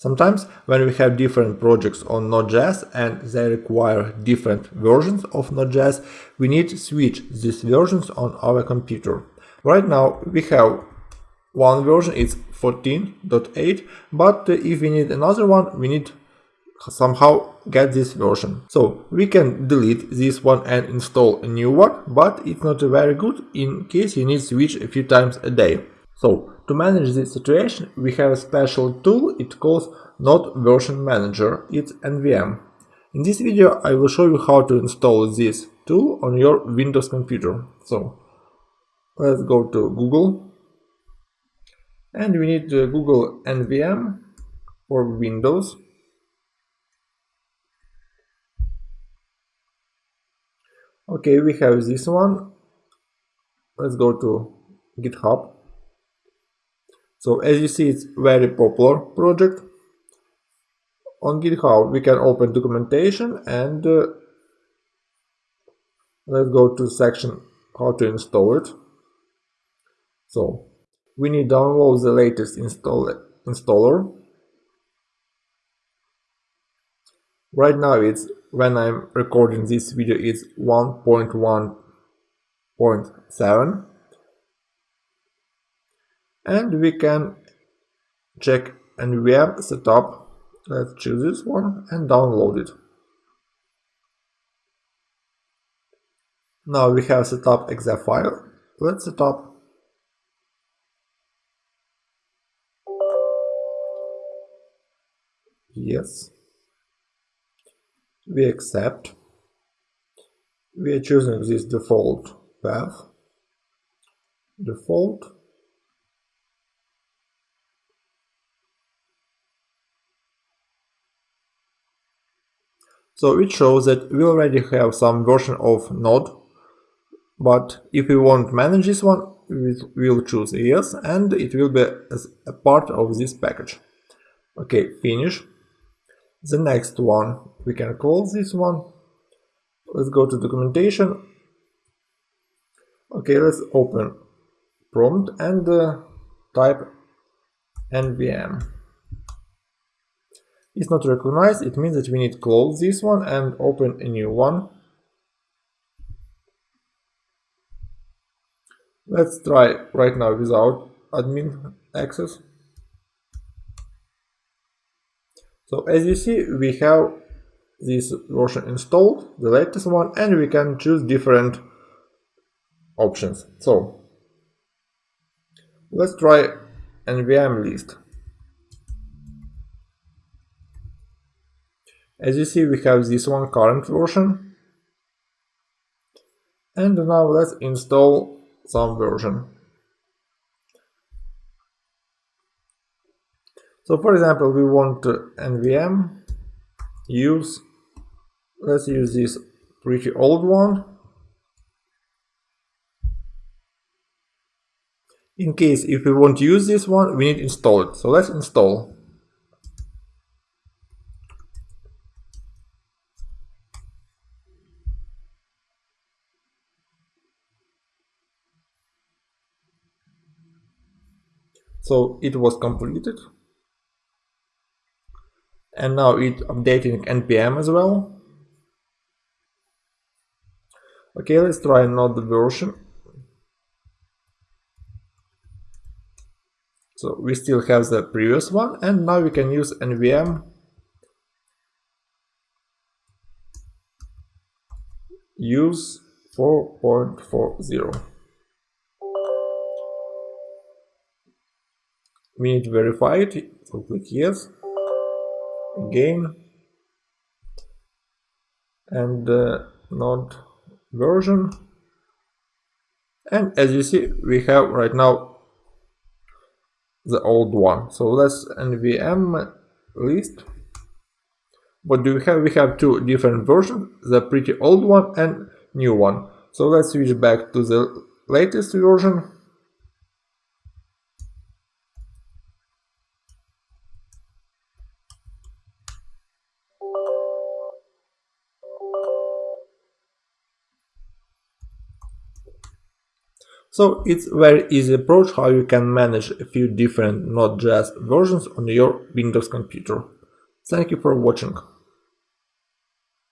Sometimes when we have different projects on Node.js and they require different versions of Node.js, we need to switch these versions on our computer. Right now we have one version, it's 14.8, but if we need another one, we need somehow get this version. So we can delete this one and install a new one, but it's not very good in case you need to switch a few times a day. So to manage this situation, we have a special tool, it calls Node Version Manager, it's NVM. In this video I will show you how to install this tool on your Windows computer. So let's go to Google and we need to Google NVM for Windows. Okay, we have this one. Let's go to GitHub so as you see, it's very popular project. On GitHub, we can open documentation and uh, let's go to section how to install it. So we need download the latest install installer. Right now it's when I'm recording this video it's 1.1.7 and we can check NVM setup. Let's choose this one and download it. Now we have set up exe file. Let's set up. Yes. We accept. We are choosing this default path. Default So it shows that we already have some version of Node, but if we want to manage this one, we will choose yes, and it will be as a part of this package. Okay, finish. The next one, we can call this one. Let's go to documentation. Okay, let's open prompt and uh, type nvm is not recognized, it means that we need to close this one and open a new one. Let's try right now without admin access. So as you see, we have this version installed, the latest one, and we can choose different options. So let's try nvm list. As you see, we have this one current version. And now let's install some version. So for example, we want nvm use, let's use this pretty old one. In case if we want to use this one, we need to install it. So let's install. So it was completed. And now it updating npm as well. Okay let's try another version. So we still have the previous one and now we can use nvm use 4.40 we need verify it so click yes. Again. And uh, node version. And as you see we have right now the old one. So let's nvm list. What do we have? We have two different versions the pretty old one and new one. So let's switch back to the latest version So it's very easy approach how you can manage a few different Node.js versions on your Windows computer. Thank you for watching.